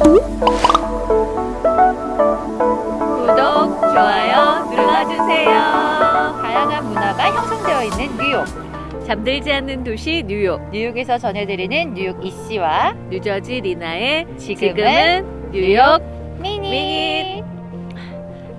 구독, 좋아요 눌러주세요. 다양한 문화가 형성되어 있는 뉴욕. 잠들지 않는 도시 뉴욕. 뉴욕에서 전해드리는 뉴욕 이씨와 뉴저지 리나의 지금은 뉴욕 미니. 미니.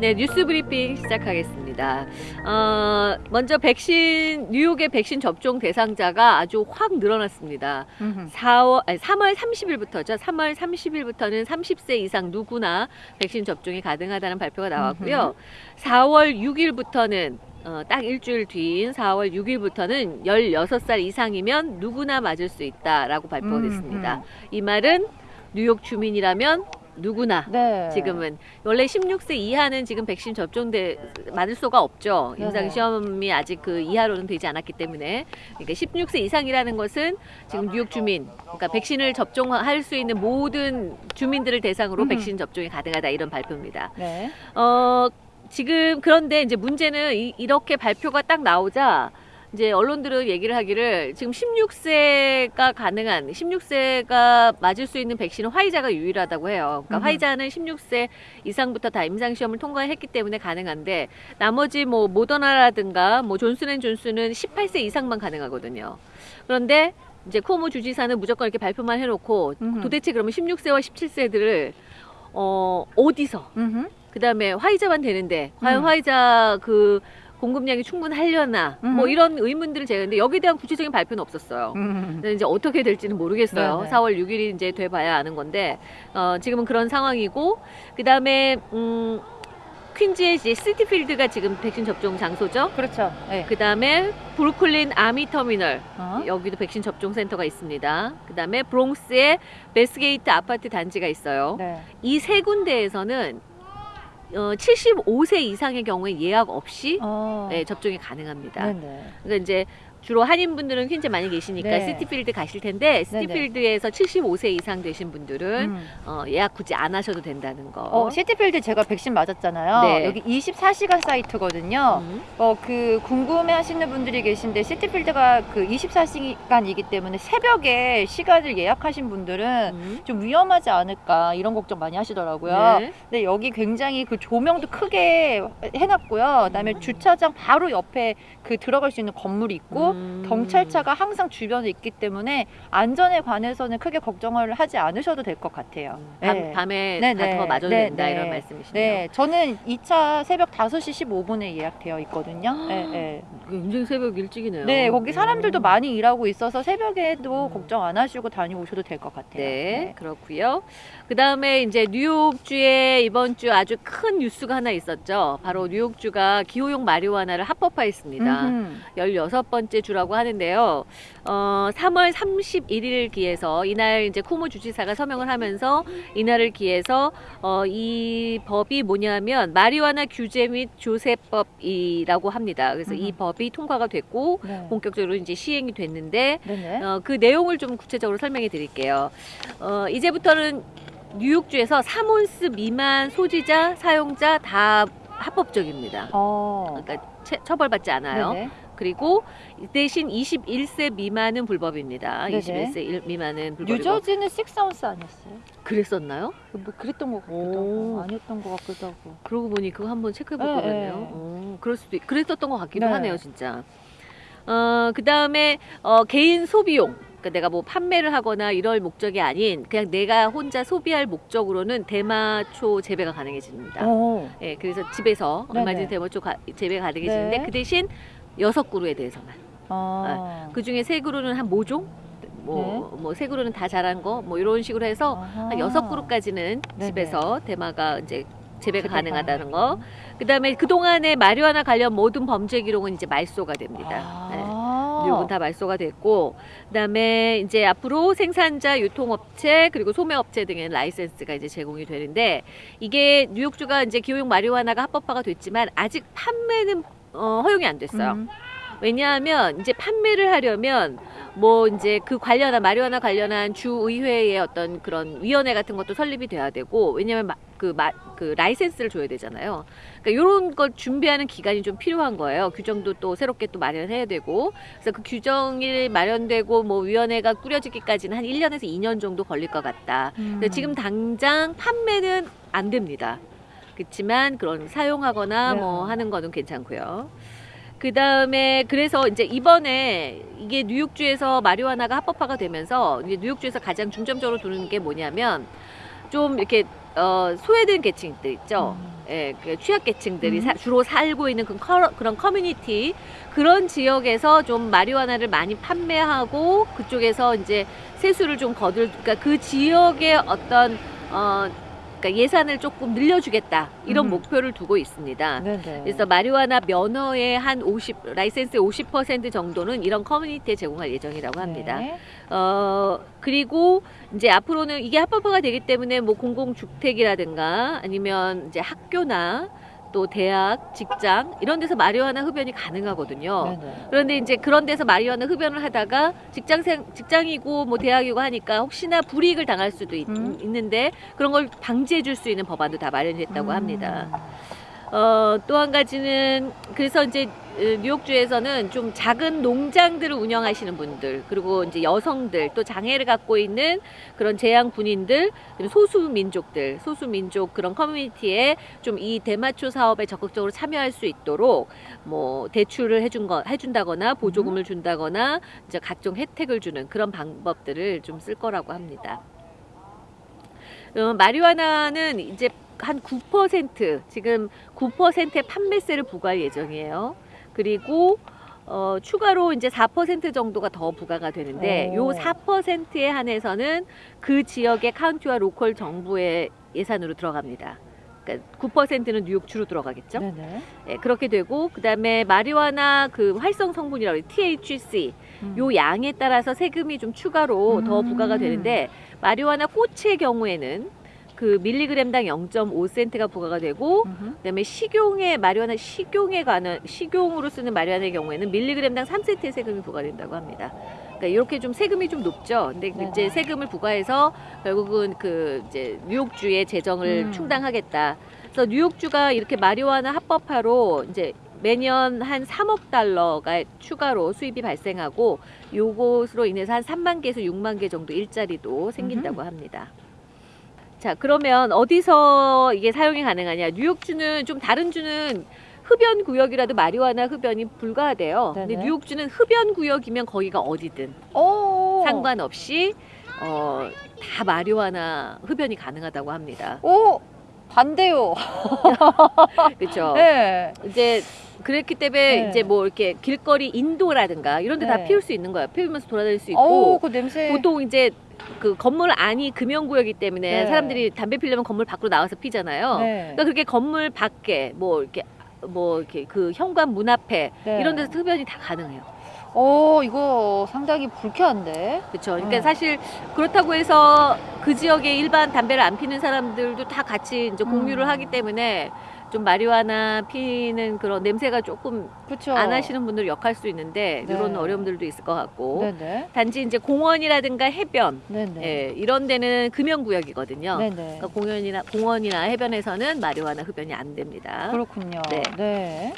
네 뉴스 브리핑 시작하겠습니다. 어, 먼저 백신 뉴욕의 백신 접종 대상자가 아주 확 늘어났습니다. 음흠. 4월, 아니, 3월 30일부터죠. 3월 30일부터는 30세 이상 누구나 백신 접종이 가능하다는 발표가 나왔고요. 4월 6일부터는 어, 딱 일주일 뒤인 4월 6일부터는 16살 이상이면 누구나 맞을 수 있다라고 발표가 음, 됐습니다. 이 말은 뉴욕 주민이라면 누구나 네. 지금은 원래 16세 이하는 지금 백신 접종돼 맞을 수가 없죠. 네네. 임상 시험이 아직 그 이하로는 되지 않았기 때문에 그러니까 16세 이상이라는 것은 지금 뉴욕 주민, 그러니까 백신을 접종할 수 있는 모든 주민들을 대상으로 음. 백신 접종이 가능하다 이런 발표입니다. 네. 어 지금 그런데 이제 문제는 이, 이렇게 발표가 딱 나오자 이제 언론들은 얘기를 하기를 지금 16세가 가능한 16세가 맞을 수 있는 백신은 화이자가 유일하다고 해요. 그러니까 음흠. 화이자는 16세 이상부터 다 임상 시험을 통과했기 때문에 가능한데 나머지 뭐 모더나라든가 뭐 존슨앤존슨은 18세 이상만 가능하거든요. 그런데 이제 코모 주지사는 무조건 이렇게 발표만 해놓고 음흠. 도대체 그러면 16세와 17세들을 어 어디서 음흠. 그다음에 화이자만 되는데 과연 음. 화이자 그 공급량이 충분하려나 뭐 음. 이런 의문들을 제가 했는데 여기에 대한 구체적인 발표는 없었어요. 음. 근데 이제 어떻게 될지는 모르겠어요. 네네. 4월 6일이 이제 돼봐야 아는 건데 어, 지금은 그런 상황이고 그 다음에 음, 퀸즈의 이제 시티필드가 지금 백신 접종 장소죠. 그렇죠. 네. 그 다음에 브루클린 아미 터미널 어? 여기도 백신 접종 센터가 있습니다. 그 다음에 브롱스의 베스게이트 아파트 단지가 있어요. 네. 이 세 군데에서는 어, 75세 이상의 경우에 예약 없이 어. 네, 접종이 가능합니다. 네네. 그러니까 이제 주로 한인분들은 퀸즈 많이 계시니까 네. 시티필드 가실 텐데 시티필드에서 75세 이상 되신 분들은 음. 어, 예약 굳이 안 하셔도 된다는 거. 어, 시티필드 제가 백신 맞았잖아요. 네. 여기 24시간 사이트거든요. 음. 어, 그 궁금해 하시는 분들이 계신데 시티필드가 그 24시간이기 때문에 새벽에 시간을 예약하신 분들은 음. 좀 위험하지 않을까 이런 걱정 많이 하시더라고요. 네. 근데 여기 굉장히 그 조명도 크게 해놨고요. 그다음에 음. 주차장 바로 옆에 그 들어갈 수 있는 건물이 있고 음. 경찰차가 항상 주변에 있기 때문에 안전에 관해서는 크게 걱정을 하지 않으셔도 될 것 같아요. 밤, 네. 밤에 네, 가서 네. 맞아도 네, 된다 네. 이런 말씀이시네요. 네, 저는 2차 새벽 5시 15분에 예약되어 있거든요. 네, 네. 굉장히 새벽 일찍이네요. 네, 거기 사람들도 음. 많이 일하고 있어서 새벽에도 음. 걱정 안 하시고 다녀오셔도 될 것 같아요. 네, 그렇고요. 그 다음에 이제 뉴욕주에 이번 주 아주 큰 뉴스가 하나 있었죠. 바로 뉴욕주가 기호용 마리화나를 합법화했습니다. 음흠. 16번째 주라고 하는데요. 어, 3월 31일 기해서 이날 이제 쿠모 주지사가 서명을 하면서 이날을 기해서 어, 이 법이 뭐냐면 마리화나 규제 및 조세법이라고 합니다. 그래서 이 음. 법이 통과가 됐고 네. 본격적으로 이제 시행이 됐는데 네네. 어, 그 내용을 좀 구체적으로 설명해 드릴게요. 어, 이제부터는 뉴욕주에서 3온스 미만 소지자, 사용자 다 합법적입니다. 어. 그러니까 채- 처벌받지 않아요. 네네. 그리고 대신 21세 미만은 불법입니다. 네네. 21세 일- 미만은 불법이고. 뉴저지는 6아운스 아니었어요? 그랬었나요? 뭐 그랬던 것 같기도 오. 하고 아니었던 것 같기도 하고 그러고 보니 그거 한번 체크해 볼 네, 것 같네요. 네. 어, 그럴 수도 있, 그랬었던 것 같기도 네. 하네요, 진짜. 어, 그 다음에 어, 개인 소비용. 그러니까 내가 뭐 판매를 하거나 이럴 목적이 아닌 그냥 내가 혼자 소비할 목적으로는 대마초 재배가 가능해집니다. 어. 예, 그래서 집에서. 얼마든지 대마초 가, 재배가 가능해지는데 네. 그 대신 여섯 그루에 대해서만. 어. 그 중에 세 그루는 한 모종, 뭐, 뭐세 그루는 다 자란 거, 뭐 이런 식으로 해서 아하. 한 여섯 그루까지는 네네. 집에서 대마가 이제 재배가 가능하다는 거. 그 다음에 그 동안의 마리화나 관련 모든 범죄 기록은 이제 말소가 됩니다. 네. 아. 뉴욕은 다 말소가 됐고 그다음에 이제 앞으로 생산자, 유통업체 그리고 소매업체 등의 라이센스가 이제 제공이 되는데 이게 뉴욕주가 이제 기호용 마리화나가 합법화가 됐지만 아직 판매는 어, 허용이 안 됐어요. 음. 왜냐하면 이제 판매를 하려면 뭐 이제 그 관련한 마리화나 관련한 주 의회의 어떤 그런 위원회 같은 것도 설립이 돼야 되고 왜냐하면 마- 그, 마, 그 라이센스를 줘야 되잖아요. 그러니까 이런 걸 준비하는 기간이 좀 필요한 거예요. 규정도 또 새롭게 또 마련해야 되고. 그래서 그 규정이 마련되고 뭐 위원회가 꾸려지기까지는 한 1년에서 2년 정도 걸릴 것 같다. 음. 지금 당장 판매는 안 됩니다. 그렇지만 그런 사용하거나 네. 뭐 하는 거는 괜찮고요. 그 다음에 그래서 이제 이번에 이게 뉴욕주에서 마리화나가 합법화가 되면서 이제 뉴욕주에서 가장 중점적으로 두는 게 뭐냐면 좀 이렇게 어, 소외된 계층들 있죠. 음. 예, 그 취약계층들이 음. 사- 주로 살고 있는 그 커, 그런 커뮤니티 그런 지역에서 좀 마리화나를 많이 판매하고 그쪽에서 이제 세수를 좀 거둘 그러니까 그 지역의 어떤 어 그러니까 예산을 조금 늘려주겠다 이런 음. 목표를 두고 있습니다. 네네. 그래서 마리화나 면허의 한 50, 라이센스의 50% 정도는 이런 커뮤니티에 제공할 예정이라고 합니다. 네. 어, 그리고 이제 앞으로는 이게 합법화가 되기 때문에 뭐 공공주택이라든가 아니면 이제 학교나 또 대학, 직장 이런 데서 마리화나 흡연이 가능하거든요. 네네. 그런데 이제 그런 데서 마리화나 흡연을 하다가 직장생 직장이고 뭐 대학이고 하니까 혹시나 불이익을 당할 수도 있, 음. 는데 그런 걸 방지해 줄 수 있는 법안도 다 마련했다고 음. 합니다. 어, 또 한 가지는 그래서 이제 어, 뉴욕주에서는 좀 작은 농장들을 운영하시는 분들 그리고 이제 여성들 또 장애를 갖고 있는 그런 재향 군인들 그리고 소수 민족들 소수 민족 그런 커뮤니티에 좀 이 대마초 사업에 적극적으로 참여할 수 있도록 뭐 대출을 해준 거 해준다거나 보조금을 준다거나 이제 각종 혜택을 주는 그런 방법들을 좀 쓸 거라고 합니다. 어, 마리화나는 이제 한 9% 지금 9%의 판매세를 부과할 예정이에요. 그리고 어, 추가로 이제 4% 정도가 더 부과가 되는데 오. 요 4%에 한해서는 그 지역의 카운티와 local 정부의 예산으로 들어갑니다. 그러니까 9%는 뉴욕주로 들어가겠죠. 네네. 예, 그렇게 되고 그다음에 마리화나 그 활성 성분이라고 해요. THC 음. 요 양에 따라서 세금이 좀 추가로 더 음. 부과가 되는데 마리화나 꽃의 경우에는 그 밀리그램당 0.5센트가 부과가 되고 음흠. 그다음에 식용의 마리화나 식용에 관한 식용으로 쓰는 마리화나의 경우에는 밀리그램당 3센트의 세금이 부과된다고 합니다. 그러니까 이렇게 좀 세금이 좀 높죠. 근데 네네. 이제 세금을 부과해서 결국은 그 이제 뉴욕주의 재정을 음. 충당하겠다. 그래서 뉴욕주가 이렇게 마리화나 합법화로 이제 매년 한 3억 달러가 추가로 수입이 발생하고 요것으로 인해서 한 3만 개에서 6만 개 정도 일자리도 생긴다고 합니다. 자, 그러면 어디서 이게 사용이 가능하냐? 뉴욕주는 좀 다른 주는 흡연 구역이라도 마리화나 흡연이 불가하대요. 근데 네네. 뉴욕주는 흡연 구역이면 거기가 어디든 오. 상관없이 어, 다 마리화나 흡연이 가능하다고 합니다. 오 반대요. 그렇죠? 네. 이제 그랬기 때문에 네. 이제 뭐 이렇게 길거리 인도라든가 이런 데다 네. 피울 수 있는 거예요. 피우면서 돌아다닐 수 오, 있고 그 냄새. 보통 이제 그 건물 안이 금연구역이기 때문에 네. 사람들이 담배 피려면 건물 밖으로 나와서 피잖아요. 네. 그러니까 그렇게 건물 밖에 뭐 이렇게 뭐 이렇게 그 현관 문 앞에 네. 이런 데서 흡연이 다 가능해요. 오, 이거 상당히 불쾌한데. 그렇죠. 그러니까 음. 사실 그렇다고 해서 그 지역에 일반 담배를 안 피는 사람들도 다 같이 이제 공유를 음. 하기 때문에 좀 마리화나 피는 그런 냄새가 조금 그렇죠. 안 하시는 분들 역할 수 있는데 네. 이런 어려움들도 있을 것 같고 네네. 단지 이제 공원이라든가 해변. 예, 이런 데는 금연구역이거든요. 그러니까 공연이나 공원이나 해변에서는 마리화나 흡연이 안 됩니다. 그렇군요. 네. 네.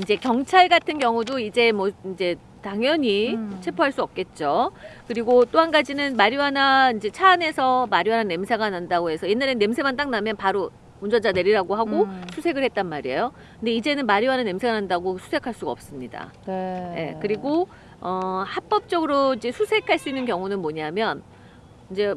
이제 경찰 같은 경우도 이제 뭐 이제 당연히 음. 체포할 수 없겠죠. 그리고 또 한 가지는 마리화나 이제 차 안에서 마리화나 냄새가 난다고 해서 옛날엔 냄새만 딱 나면 바로 운전자 내리라고 하고 음. 수색을 했단 말이에요. 근데 이제는 마리화나 냄새가 난다고 수색할 수가 없습니다. 네. 예, 그리고 어, 합법적으로 이제 수색할 수 있는 경우는 뭐냐면 이제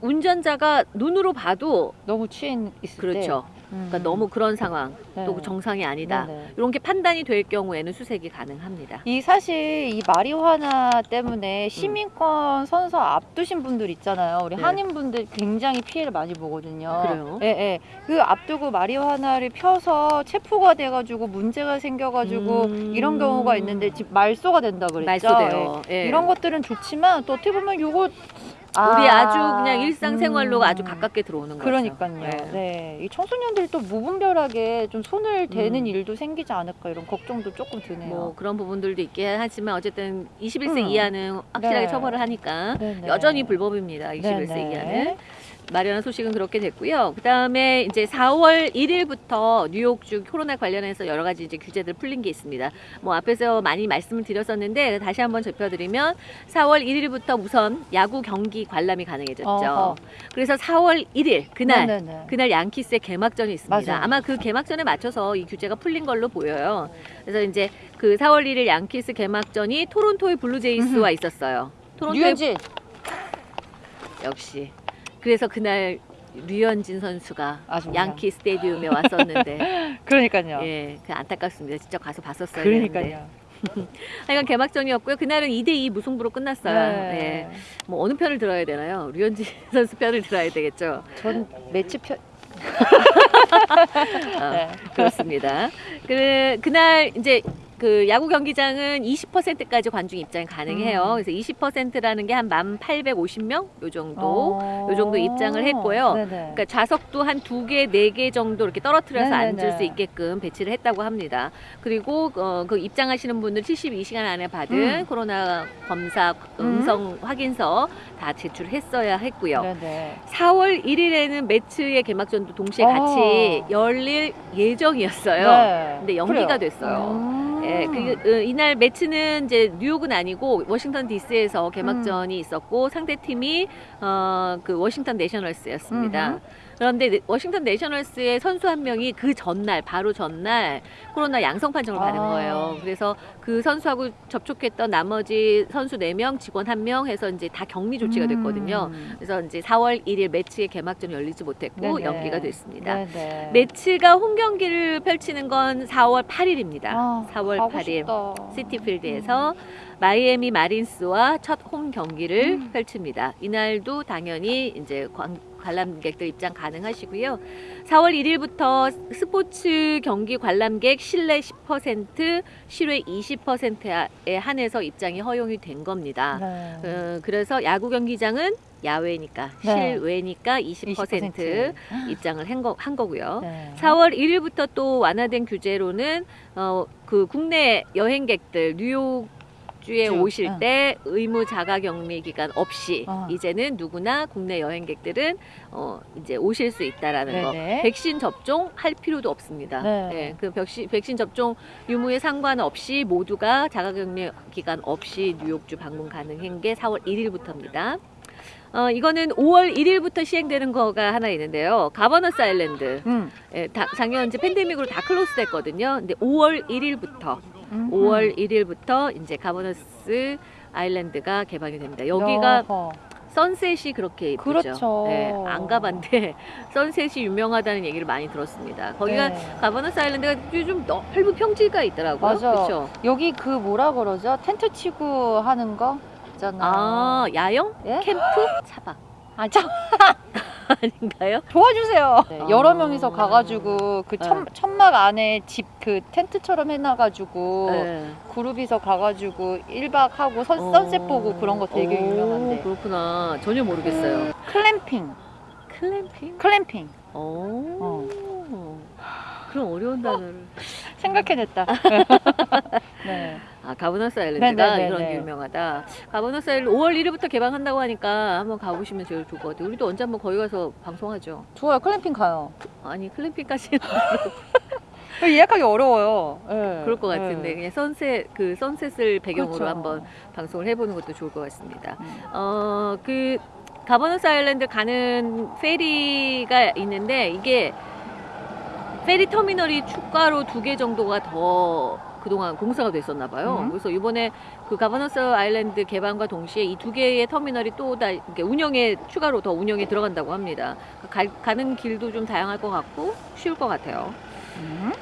운전자가 눈으로 봐도 너무 취해 있을 때. 그렇죠. 음. 그러니까 너무 그런 상황 네. 또 정상이 아니다. 네네. 이런 게 판단이 될 경우에는 수색이 가능합니다. 이 사실 이 마리화나 때문에 시민권 선서 앞두신 분들 있잖아요. 우리 네. 한인분들 굉장히 피해를 많이 보거든요. 그래요? 예, 예. 그 앞두고 마리화나를 펴서 체포가 돼가지고 문제가 생겨가지고 음. 이런 경우가 있는데 지금 말소가 된다 그랬죠. 말소돼요. 예. 예. 이런 것들은 좋지만 또 어떻게 보면 요거 우리 아, 아주 그냥 일상생활로 음. 아주 가깝게 들어오는 거죠. 그러니까요. 예. 네. 이 청소년들이 또 무분별하게 좀 손을 대는 음. 일도 생기지 않을까 이런 걱정도 조금 드네요. 뭐 그런 부분들도 있긴 하지만 어쨌든 21세 음. 이하는 확실하게 네. 처벌을 하니까 네네. 여전히 불법입니다. 21세 네네. 이하는. 마련한 소식은 그렇게 됐고요. 그 다음에 이제 4월 1일부터 뉴욕주 코로나 관련해서 여러 가지 이제 규제들 풀린 게 있습니다. 뭐 앞에서 많이 말씀을 드렸었는데 다시 한번 짚어드리면 4월 1일부터 우선 야구 경기 관람이 가능해졌죠. 어허. 그래서 4월 1일 그날 네네네. 그날 양키스의 개막전이 있습니다. 맞아요. 아마 그 개막전에 맞춰서 이 규제가 풀린 걸로 보여요. 그래서 이제 그 4월 1일 양키스 개막전이 토론토의 블루제이스와 있었어요. 토론토의 류현진. 역시. 그래서 그날 류현진 선수가 아쉽네요. 양키 스테디움에 왔었는데 그러니까요. 예, 그 안타깝습니다. 직접 가서 되는데. 그러니까요. 하여간 개막전이었고요. 그날은 2대2 무승부로 끝났어요. 네. 예. 뭐 어느 편을 들어야 되나요? 류현진 선수 편을 들어야 되겠죠. 전 메츠 편. 어, 네. 그렇습니다. 그 그날 이제 그 야구 경기장은 20%까지 관중 입장이 가능해요. 음. 그래서 20%라는 게 한 1,850명 요 정도. 어. 요 정도 입장을 했고요. 네네. 그러니까 좌석도 한 두 개, 네 개 정도 이렇게 떨어뜨려서 네네네. 앉을 수 있게끔 배치를 했다고 합니다. 그리고 어, 그 입장하시는 분들 72시간 안에 받은 음. 코로나 검사 음성 확인서 다 제출했어야 했고요. 네네. 4월 1일에는 매츠의 개막전도 동시에 어. 같이 열릴 예정이었어요. 네. 근데 연기가 그래요. 됐어요. 음. 예, 그, 어, 이날 매치는 이제 뉴욕은 아니고 워싱턴 D.C.에서 개막전이 음. 있었고 상대 팀이 어, 그 워싱턴 내셔널스였습니다. 음흠. 그런데 네- 워싱턴 내셔널스의 선수 한 명이 그 전날 바로 전날 코로나 양성 판정을 받은 아. 거예요. 그래서 그 선수하고 접촉했던 나머지 선수 4명, 직원 1명 해서 이제 다 격리 조치가 됐거든요. 음. 그래서 이제 4월 1일 매치의 개막전이 열리지 못했고 네네. 연기가 됐습니다. 네네. 매치가 홈 경기를 펼치는 건 4월 8일입니다. 아, 4월 가고 8일 싶다. 시티필드에서 마이애미 마린스와 첫 홈 경기를 음. 펼칩니다. 이날도 당연히 이제 관, 관람객들 입장 가능하시고요. 4월 1일부터 스포츠 경기 관람객 실내 10%, 실외 20%에 한해서 입장이 허용이 된 겁니다. 네. 어, 그래서 야구 경기장은 야외니까 네. 실외니까 20% 입장을 한, 거, 한 거고요. 네. 4월 1일부터 또 완화된 규제로는 어, 그 국내 여행객들 뉴욕 주에 쭉, 오실 응. 때 의무 자가격리 기간 없이 어. 이제는 누구나 국내 여행객들은 어, 이제 오실 수 있다라는 거. 네네. 백신 접종 할 필요도 없습니다. 네. 예, 그 백신, 백신 접종 유무에 상관없이 모두가 자가격리 기간 없이 뉴욕주 방문 가능한 게 4월 1일부터입니다. 어, 이거는 5월 1일부터 시행되는 거가 하나 있는데요. 가버너스 아일랜드. 음. 예, 다- 작년 이제 팬데믹으로 다 클로스 됐거든요. 근데 5월 1일부터 음. 5월 1일부터 이제 가버너스 아일랜드가 개방이 됩니다. 여기가 어허. 선셋이 그렇게 예쁘죠. 그렇죠. 예, 안 가봤는데 선셋이 유명하다는 얘기를 많이 들었습니다. 거기가 네. 가버너스 아일랜드가 좀 넓은 평지가 있더라고요. 맞아. 그렇죠. 여기 그 뭐라 그러죠? 텐트 치고 하는 거 있잖아요. 아, 야영? 예? 캠프? 차박 아, 참 아닌가요? 도와주세요. 네, 아. 여러 명이서 가가지고 그 천, 네. 천막 안에 집 그 텐트처럼 해놔가지고 네. 그룹이서 가가지고 1박 하고 선, 어. 선셋 보고 그런 거 되게 오, 유명한데. 그렇구나. 전혀 모르겠어요. 클램핑. Glamping? Glamping. 오. 그럼 어려운 단어를. 생각해냈다. 네. 아, 가버너스 아일랜드가 네네네네. 그런 게 유명하다. 가버너스 아일랜드 5월 1일부터 개방한다고 하니까 한번 가보시면 제일 좋을 것 같아요. 우리도 언제 한번 거기 가서 방송하죠. 좋아요. 클램핑 가요. 아니, glamping까지는 예약하기 어려워요. 네. 그럴 것 같은데, 그냥 sunset, 그 sunset을 배경으로 그렇죠. 한번 방송을 해보는 것도 좋을 것 같습니다. 음. 어, 그, 가버너스 아일랜드 가는 페리가 있는데, 이게 페리 터미널이 추가로 두 개 정도가 더 그동안 공사가 됐었나 봐요. 음. 그래서 이번에 그 가버너스 아일랜드 개방과 동시에 이 두 개의 터미널이 또 다 운영에 추가로 더 운영에 들어간다고 합니다. 가, 가는 길도 좀 다양할 것 같고 쉬울 것 같아요. 음.